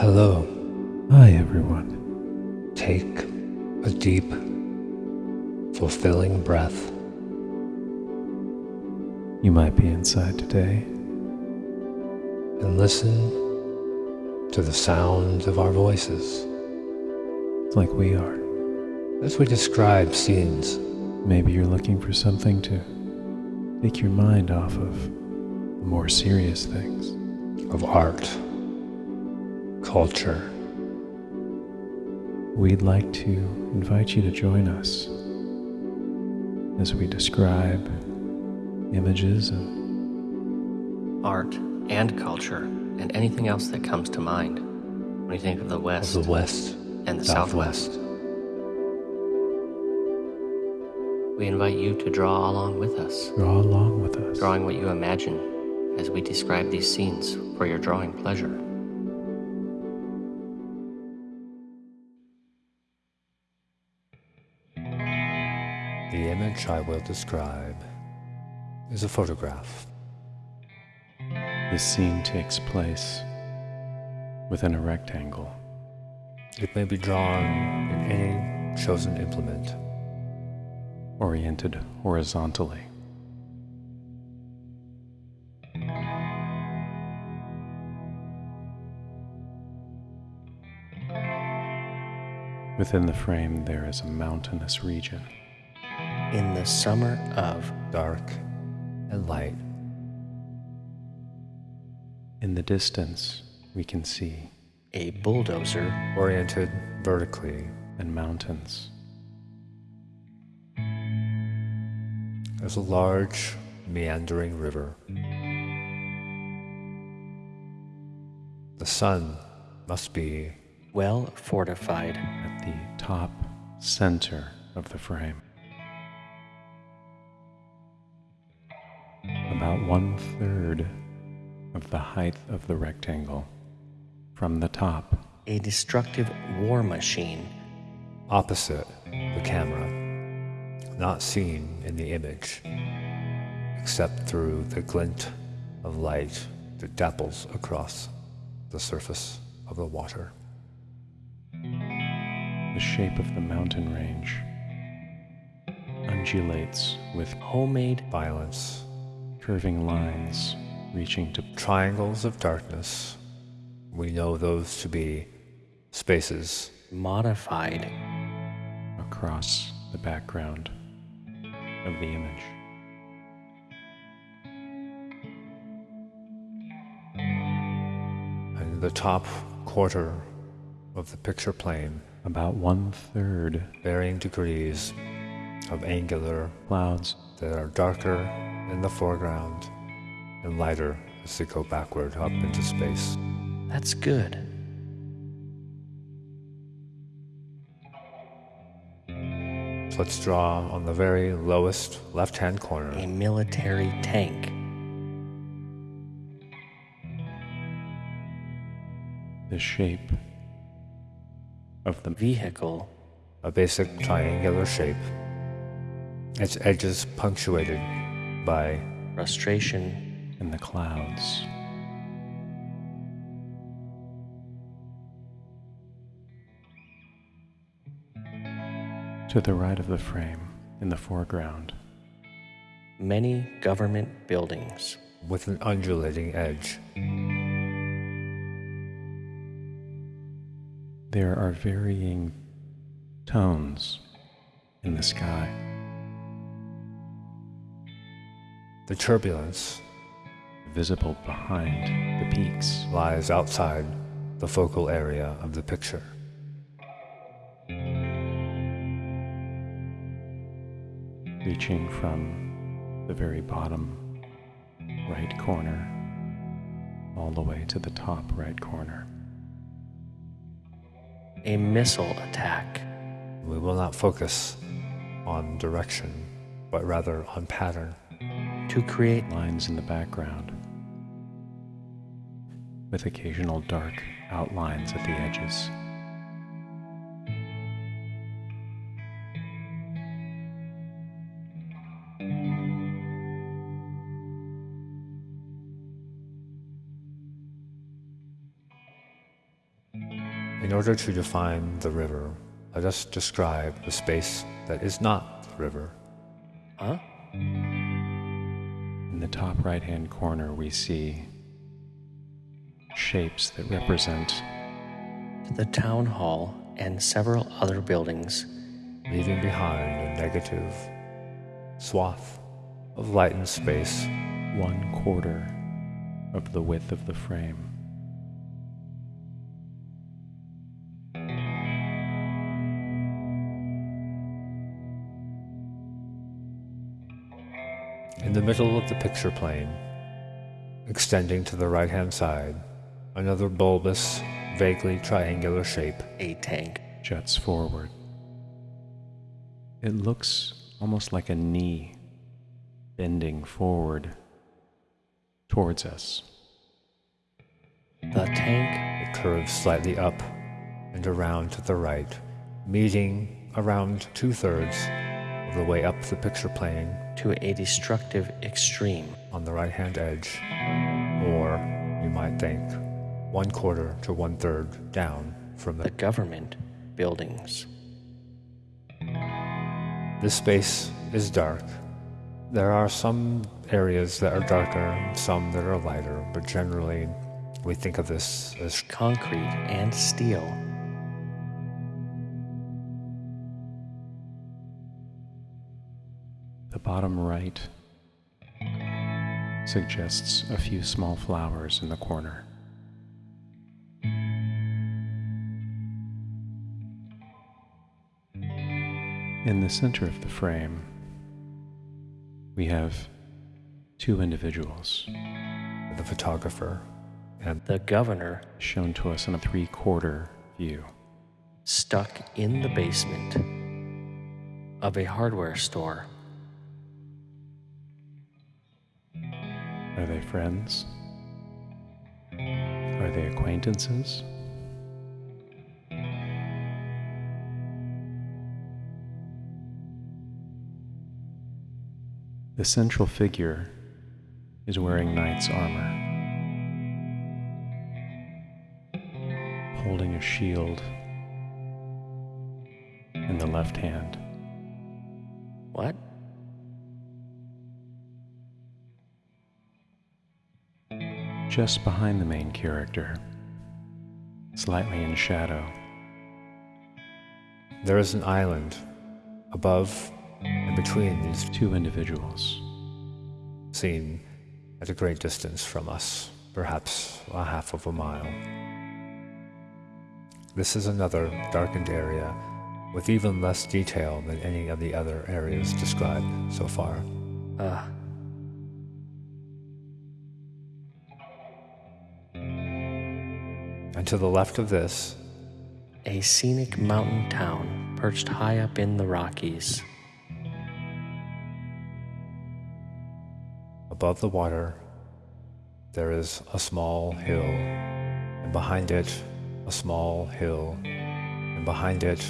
Hello. Hi, everyone. Take a deep, fulfilling breath. You might be inside today. And listen to the sound of our voices. Like we are. As we describe scenes. Maybe you're looking for something to take your mind off of more serious things. Of art, culture. We'd like to invite you to join us as we describe images of art and culture and anything else that comes to mind when you think of the West, of the West and the Southwest. Southwest. We invite you to draw along with us, draw along with us. drawing what you imagine as we describe these scenes for your drawing pleasure. The image I will describe is a photograph. The scene takes place within a rectangle. It may be drawn in any chosen implement. Oriented horizontally. Within the frame, there is a mountainous region. In the summer of dark and light. In the distance, we can see a bulldozer oriented vertically and mountains. There's a large meandering river. The sun must be well fortified at the top center of the frame. One third of the height of the rectangle from the top. A destructive war machine. Opposite the camera, not seen in the image, except through the glint of light that dapples across the surface of the water. The shape of the mountain range undulates with homemade violence, curving lines reaching to triangles of darkness. We know those to be spaces modified across the background of the image. And the top quarter of the picture plane, about one third, varying degrees of angular clouds that are darker in the foreground and lighter as they go backward up into space. That's good. So let's draw on the very lowest left hand corner a military tank. The shape of the vehicle, a basic triangular shape, its edges punctuated by frustration in the clouds. To the right of the frame, in the foreground, many government buildings with an undulating edge. There are varying tones in the sky. The turbulence, visible behind the peaks, lies outside the focal area of the picture. Reaching from the very bottom right corner all the way to the top right corner. A missile attack. We will not focus on direction, but rather on pattern. To create lines in the background with occasional dark outlines at the edges. In order to define the river, let us describe the space that is not the river. Huh? In the top right hand corner, we see shapes that represent The town hall and several other buildings. leaving behind a negative swath of light and space. one quarter of the width of the frame. The middle of the picture plane, extending to the right hand side, another bulbous, vaguely triangular shape. A tank. juts forward. It looks almost like a knee bending forward towards us. The tank. It curves slightly up and around to the right, meeting around two thirds of the way up the picture plane to a destructive extreme. on the right hand edge, or you might think one quarter to one third down from The the. government buildings. This space is dark. There are some areas that are darker, some that are lighter, but generally we think of this as Concrete and steel. The bottom right suggests a few small flowers in the corner. In the center of the frame, we have two individuals the photographer and The governor shown to us in a three quarter view. stuck in the basement of a hardware store. Are they friends? Are they acquaintances? The central figure is wearing knight's armor, holding a shield in the left hand. What? Just behind the main character, slightly in shadow, there is an island above and between these two individuals. seen at a great distance from us, perhaps a half of a mile. This is another darkened area with even less detail than any of the other areas described so far. Uh, And to the left of this, a scenic mountain town perched high up in the Rockies. above the water, there is a small hill, and behind it, a small hill, and behind it,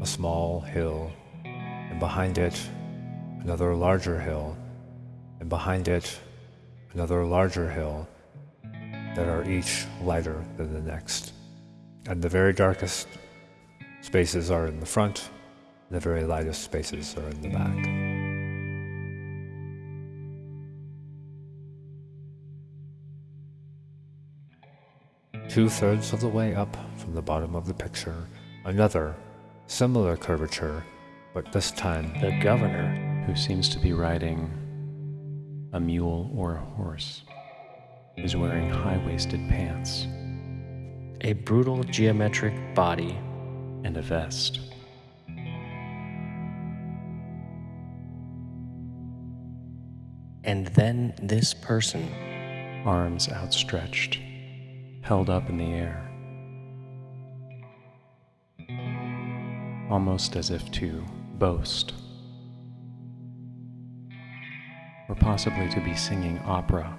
a small hill, and behind it, another larger hill, and behind it, another larger hill that are each lighter than the next. And the very darkest spaces are in the front, the very lightest spaces are in the back. Two thirds of the way up from the bottom of the picture, another similar curvature, but this time The governor who seems to be riding a mule or a horse, is wearing high waisted pants a brutal geometric body, and a vest. and then this person, arms outstretched, held up in the air, almost as if to boast, or possibly to be singing opera.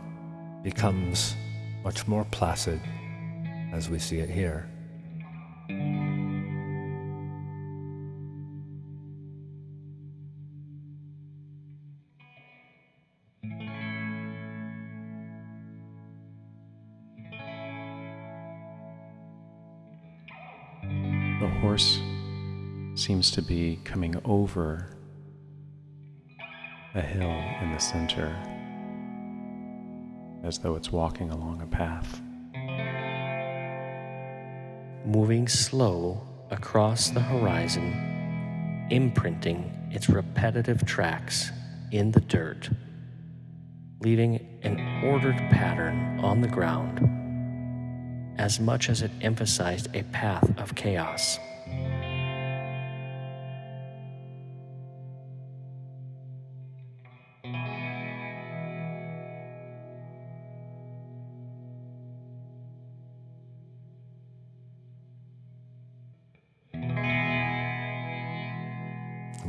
Becomes much more placid as we see it here. The horse seems to be coming over a hill in the center, as though it's walking along a path. Moving slow across the horizon, imprinting its repetitive tracks in the dirt, leaving an ordered pattern on the ground as much as it emphasized a path of chaos.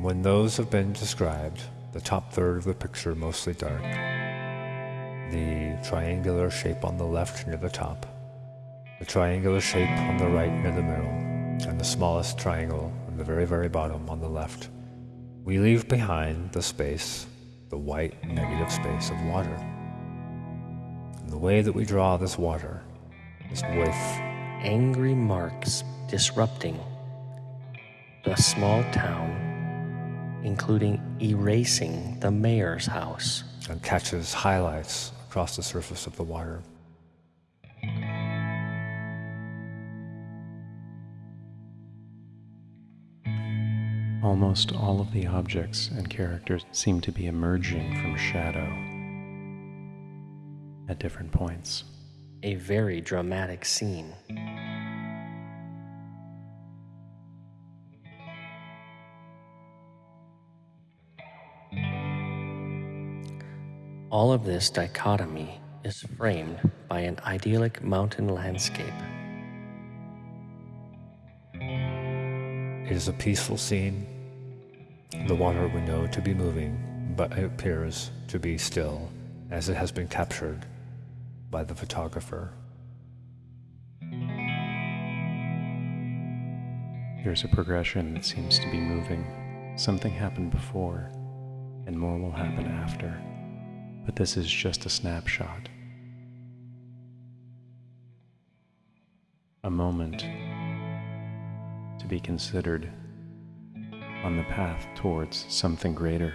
When those have been described, the top third of the picture mostly dark, the triangular shape on the left near the top, the triangular shape on the right near the middle, and the smallest triangle on the very, very bottom on the left, we leave behind the space, the white negative space of water. And the way that we draw this water is with angry marks disrupting the small town including erasing the mayor's house. And catches highlights across the surface of the water. Almost all of the objects and characters seem to be emerging from shadow at different points. A very dramatic scene. All of this dichotomy is framed by an idyllic mountain landscape. It is a peaceful scene. The water we know to be moving, but it appears to be still as it has been captured by the photographer. There's a progression that seems to be moving. Something happened before, and more will happen after but this is just a snapshot. A moment to be considered on the path towards something greater.